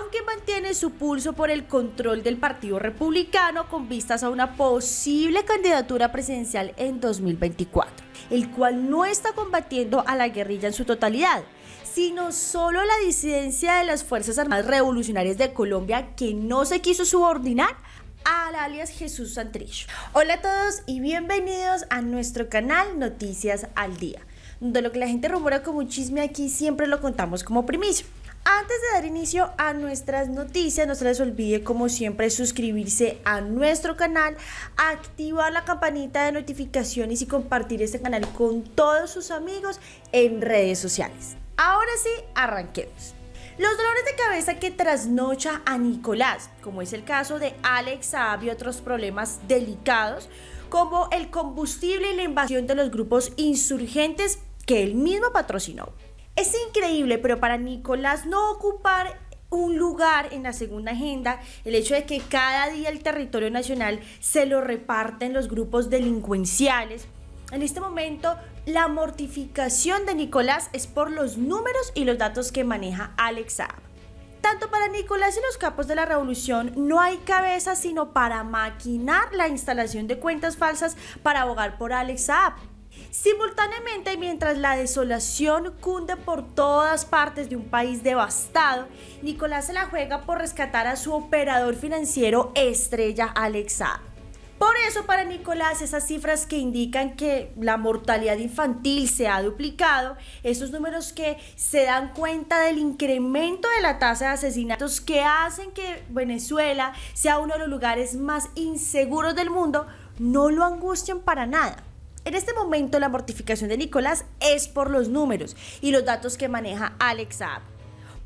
aunque mantiene su pulso por el control del Partido Republicano con vistas a una posible candidatura presidencial en 2024, el cual no está combatiendo a la guerrilla en su totalidad, sino solo la disidencia de las Fuerzas Armadas Revolucionarias de Colombia que no se quiso subordinar al alias Jesús Santrich. Hola a todos y bienvenidos a nuestro canal Noticias al Día, donde lo que la gente rumora como un chisme aquí siempre lo contamos como primicia. Antes de dar inicio a nuestras noticias, no se les olvide como siempre suscribirse a nuestro canal, activar la campanita de notificaciones y compartir este canal con todos sus amigos en redes sociales. Ahora sí, arranquemos. Los dolores de cabeza que trasnocha a Nicolás, como es el caso de Alex Saab y otros problemas delicados, como el combustible y la invasión de los grupos insurgentes que él mismo patrocinó. Es increíble, pero para Nicolás no ocupar un lugar en la segunda agenda el hecho de que cada día el territorio nacional se lo reparten los grupos delincuenciales. En este momento, la mortificación de Nicolás es por los números y los datos que maneja Alex Saab. Tanto para Nicolás y los capos de la revolución no hay cabeza sino para maquinar la instalación de cuentas falsas para abogar por Alex Saab. Simultáneamente, mientras la desolación cunde por todas partes de un país devastado, Nicolás se la juega por rescatar a su operador financiero estrella Alexa. Por eso para Nicolás esas cifras que indican que la mortalidad infantil se ha duplicado, esos números que se dan cuenta del incremento de la tasa de asesinatos que hacen que Venezuela sea uno de los lugares más inseguros del mundo, no lo angustian para nada. En este momento la mortificación de Nicolás es por los números y los datos que maneja Alex.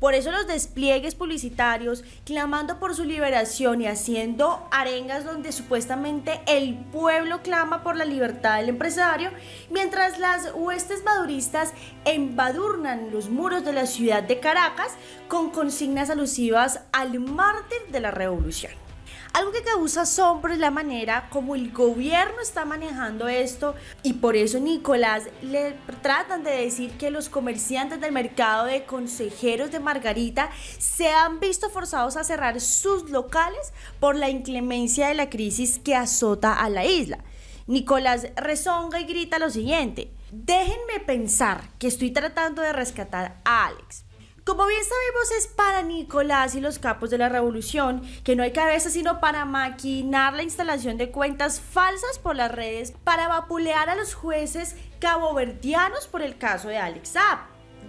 Por eso los despliegues publicitarios clamando por su liberación y haciendo arengas donde supuestamente el pueblo clama por la libertad del empresario, mientras las huestes maduristas embadurnan los muros de la ciudad de Caracas con consignas alusivas al mártir de la revolución. Algo que causa asombro es la manera como el gobierno está manejando esto y por eso Nicolás le tratan de decir que los comerciantes del mercado de consejeros de Margarita se han visto forzados a cerrar sus locales por la inclemencia de la crisis que azota a la isla. Nicolás rezonga y grita lo siguiente, déjenme pensar que estoy tratando de rescatar a Alex. Como bien sabemos es para Nicolás y los capos de la revolución que no hay cabeza sino para maquinar la instalación de cuentas falsas por las redes para vapulear a los jueces caboverdianos por el caso de Alex Saab.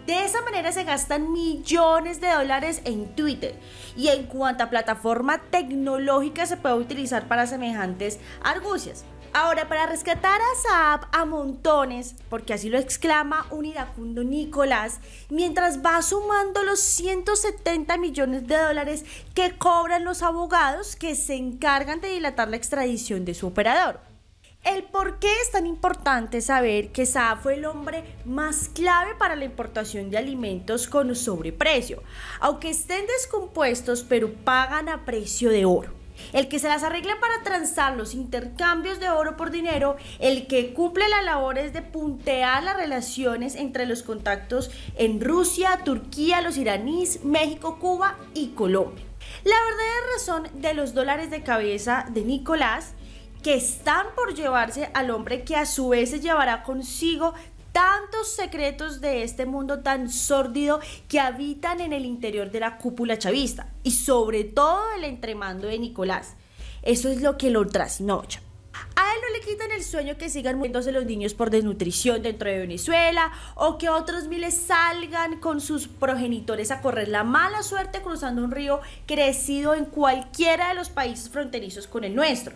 De esa manera se gastan millones de dólares en Twitter y en cuanta plataforma tecnológica se puede utilizar para semejantes argucias. Ahora, para rescatar a Saab a montones, porque así lo exclama un iracundo Nicolás, mientras va sumando los 170 millones de dólares que cobran los abogados que se encargan de dilatar la extradición de su operador. El por qué es tan importante saber que Saab fue el hombre más clave para la importación de alimentos con sobreprecio, aunque estén descompuestos pero pagan a precio de oro el que se las arregla para transar los intercambios de oro por dinero, el que cumple las labores de puntear las relaciones entre los contactos en Rusia, Turquía, los iraníes, México, Cuba y Colombia. La verdadera razón de los dólares de cabeza de Nicolás que están por llevarse al hombre que a su vez se llevará consigo tantos secretos de este mundo tan sórdido que habitan en el interior de la cúpula chavista y sobre todo el entremando de Nicolás. Eso es lo que lo trasnocha. A él no le quitan el sueño que sigan muriéndose los niños por desnutrición dentro de Venezuela o que otros miles salgan con sus progenitores a correr la mala suerte cruzando un río crecido en cualquiera de los países fronterizos con el nuestro.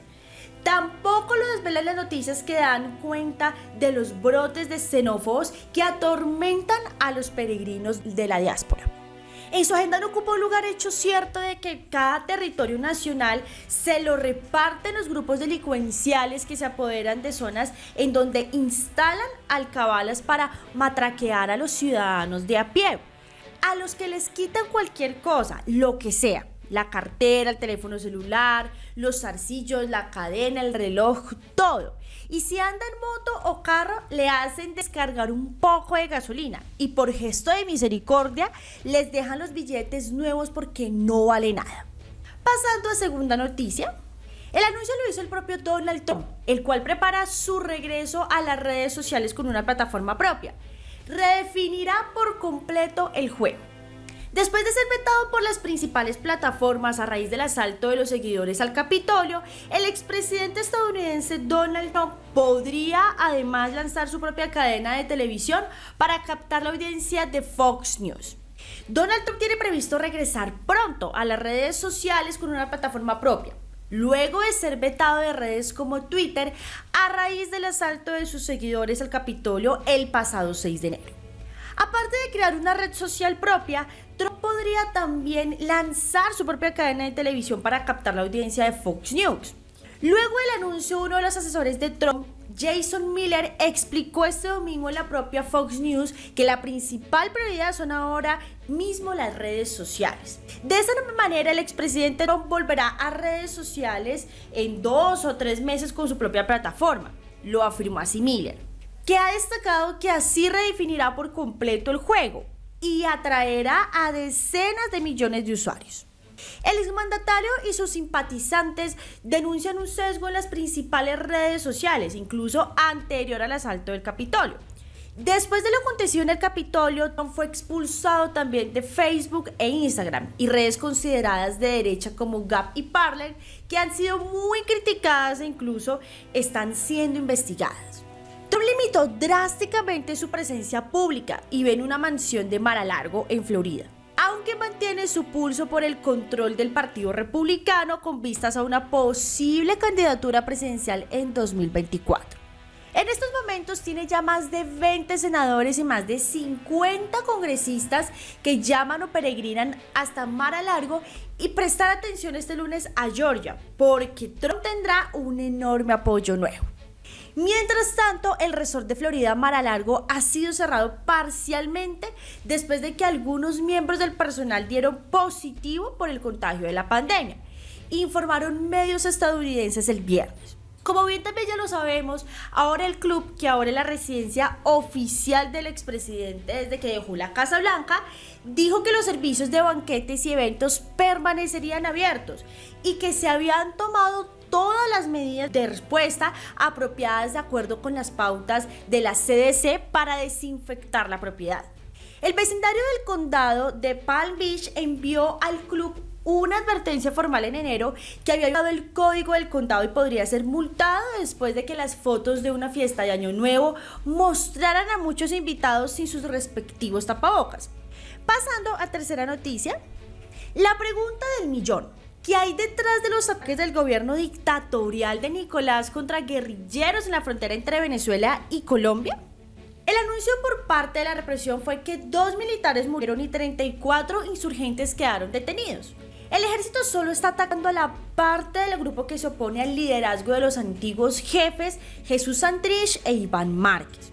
Tampoco lo desvelan las noticias que dan cuenta de los brotes de xenófobos que atormentan a los peregrinos de la diáspora. En su agenda no ocupa un lugar hecho cierto de que cada territorio nacional se lo reparten los grupos delincuenciales que se apoderan de zonas en donde instalan alcabalas para matraquear a los ciudadanos de a pie, a los que les quitan cualquier cosa, lo que sea, la cartera, el teléfono celular, los zarcillos, la cadena, el reloj, todo. Y si anda en moto o carro, le hacen descargar un poco de gasolina. Y por gesto de misericordia, les dejan los billetes nuevos porque no vale nada. Pasando a segunda noticia, el anuncio lo hizo el propio Donald Trump, el cual prepara su regreso a las redes sociales con una plataforma propia. Redefinirá por completo el juego. Después de ser vetado por las principales plataformas a raíz del asalto de los seguidores al Capitolio, el expresidente estadounidense Donald Trump podría además lanzar su propia cadena de televisión para captar la audiencia de Fox News. Donald Trump tiene previsto regresar pronto a las redes sociales con una plataforma propia luego de ser vetado de redes como Twitter a raíz del asalto de sus seguidores al Capitolio el pasado 6 de enero. Aparte de crear una red social propia, Trump podría también lanzar su propia cadena de televisión para captar la audiencia de Fox News. Luego del anuncio, uno de los asesores de Trump, Jason Miller, explicó este domingo en la propia Fox News que la principal prioridad son ahora mismo las redes sociales. De esa manera, el expresidente Trump volverá a redes sociales en dos o tres meses con su propia plataforma, lo afirmó así Miller, que ha destacado que así redefinirá por completo el juego y atraerá a decenas de millones de usuarios. El exmandatario y sus simpatizantes denuncian un sesgo en las principales redes sociales, incluso anterior al asalto del Capitolio. Después de lo acontecido en el Capitolio, Tom fue expulsado también de Facebook e Instagram y redes consideradas de derecha como Gap y Parler, que han sido muy criticadas e incluso están siendo investigadas. Trump limitó drásticamente su presencia pública y ve en una mansión de Mar a Largo en Florida aunque mantiene su pulso por el control del Partido Republicano con vistas a una posible candidatura presidencial en 2024. En estos momentos tiene ya más de 20 senadores y más de 50 congresistas que llaman o peregrinan hasta Mar a Largo y prestar atención este lunes a Georgia, porque Trump tendrá un enorme apoyo nuevo. Mientras tanto, el resort de Florida Mar Largo ha sido cerrado parcialmente después de que algunos miembros del personal dieron positivo por el contagio de la pandemia, informaron medios estadounidenses el viernes. Como bien también ya lo sabemos, ahora el club, que ahora es la residencia oficial del expresidente desde que dejó la Casa Blanca, dijo que los servicios de banquetes y eventos permanecerían abiertos y que se habían tomado todas las medidas de respuesta apropiadas de acuerdo con las pautas de la CDC para desinfectar la propiedad. El vecindario del condado de Palm Beach envió al club una advertencia formal en enero que había dado el código del condado y podría ser multado después de que las fotos de una fiesta de Año Nuevo mostraran a muchos invitados sin sus respectivos tapabocas. Pasando a tercera noticia, la pregunta del millón. ¿Qué hay detrás de los ataques del gobierno dictatorial de Nicolás contra guerrilleros en la frontera entre Venezuela y Colombia? El anuncio por parte de la represión fue que dos militares murieron y 34 insurgentes quedaron detenidos. El ejército solo está atacando a la parte del grupo que se opone al liderazgo de los antiguos jefes Jesús Santrich e Iván Márquez.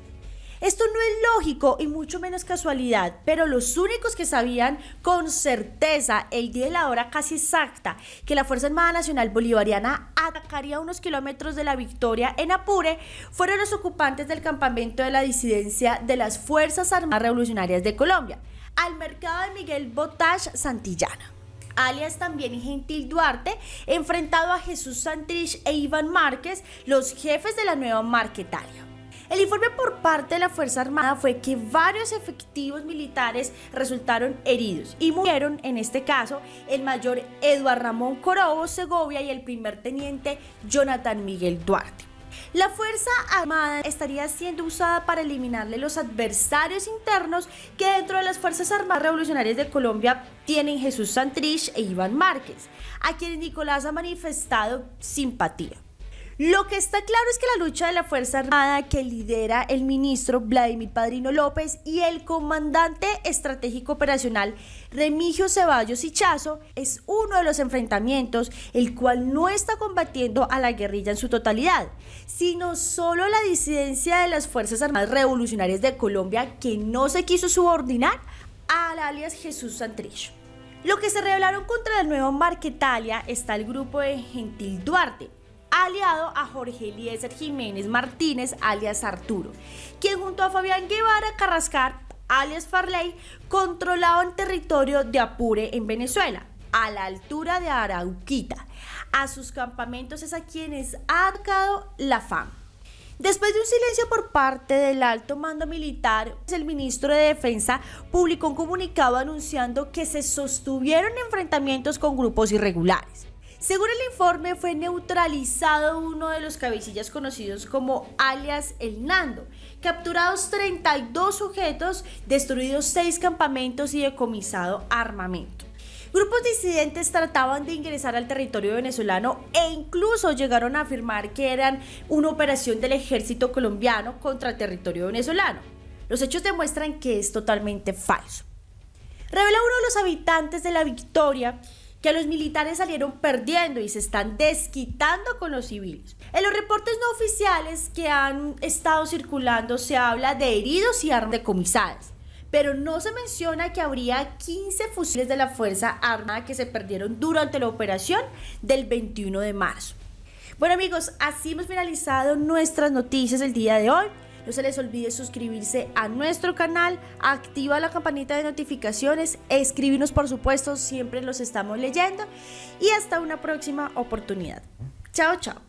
Esto no es lógico y mucho menos casualidad, pero los únicos que sabían con certeza el día y la hora casi exacta que la Fuerza Armada Nacional Bolivariana atacaría unos kilómetros de la victoria en Apure fueron los ocupantes del campamento de la disidencia de las Fuerzas Armadas Revolucionarias de Colombia, al mercado de Miguel Botash Santillana alias también Gentil Duarte, enfrentado a Jesús Santrich e Iván Márquez, los jefes de la nueva Marquetalia. El informe por parte de la Fuerza Armada fue que varios efectivos militares resultaron heridos y murieron, en este caso, el mayor Eduardo Ramón Corobo Segovia y el primer teniente Jonathan Miguel Duarte. La Fuerza Armada estaría siendo usada para eliminarle los adversarios internos que dentro de las Fuerzas Armadas Revolucionarias de Colombia tienen Jesús Santrich e Iván Márquez, a quienes Nicolás ha manifestado simpatía. Lo que está claro es que la lucha de la Fuerza Armada que lidera el ministro Vladimir Padrino López y el comandante estratégico operacional Remigio Ceballos Chazo es uno de los enfrentamientos el cual no está combatiendo a la guerrilla en su totalidad, sino solo la disidencia de las Fuerzas Armadas Revolucionarias de Colombia que no se quiso subordinar al alias Jesús Santrich. Lo que se revelaron contra el nuevo Marquetalia está el grupo de Gentil Duarte, aliado a Jorge Eliezer Jiménez Martínez, alias Arturo, quien junto a Fabián Guevara Carrascar, alias Farley, controlaban territorio de Apure en Venezuela, a la altura de Arauquita. A sus campamentos es a quienes ha arcado la fama. Después de un silencio por parte del alto mando militar, el ministro de Defensa publicó un comunicado anunciando que se sostuvieron enfrentamientos con grupos irregulares. Según el informe, fue neutralizado uno de los cabecillas conocidos como alias El Nando, capturados 32 sujetos, destruidos 6 campamentos y decomisado armamento. Grupos disidentes trataban de ingresar al territorio venezolano e incluso llegaron a afirmar que eran una operación del ejército colombiano contra el territorio venezolano. Los hechos demuestran que es totalmente falso. Revela uno de los habitantes de la Victoria que los militares salieron perdiendo y se están desquitando con los civiles. En los reportes no oficiales que han estado circulando se habla de heridos y armas decomisadas, pero no se menciona que habría 15 fusiles de la Fuerza Armada que se perdieron durante la operación del 21 de marzo. Bueno amigos, así hemos finalizado nuestras noticias el día de hoy. No se les olvide suscribirse a nuestro canal, activa la campanita de notificaciones, escribirnos por supuesto, siempre los estamos leyendo y hasta una próxima oportunidad. Chao, chao.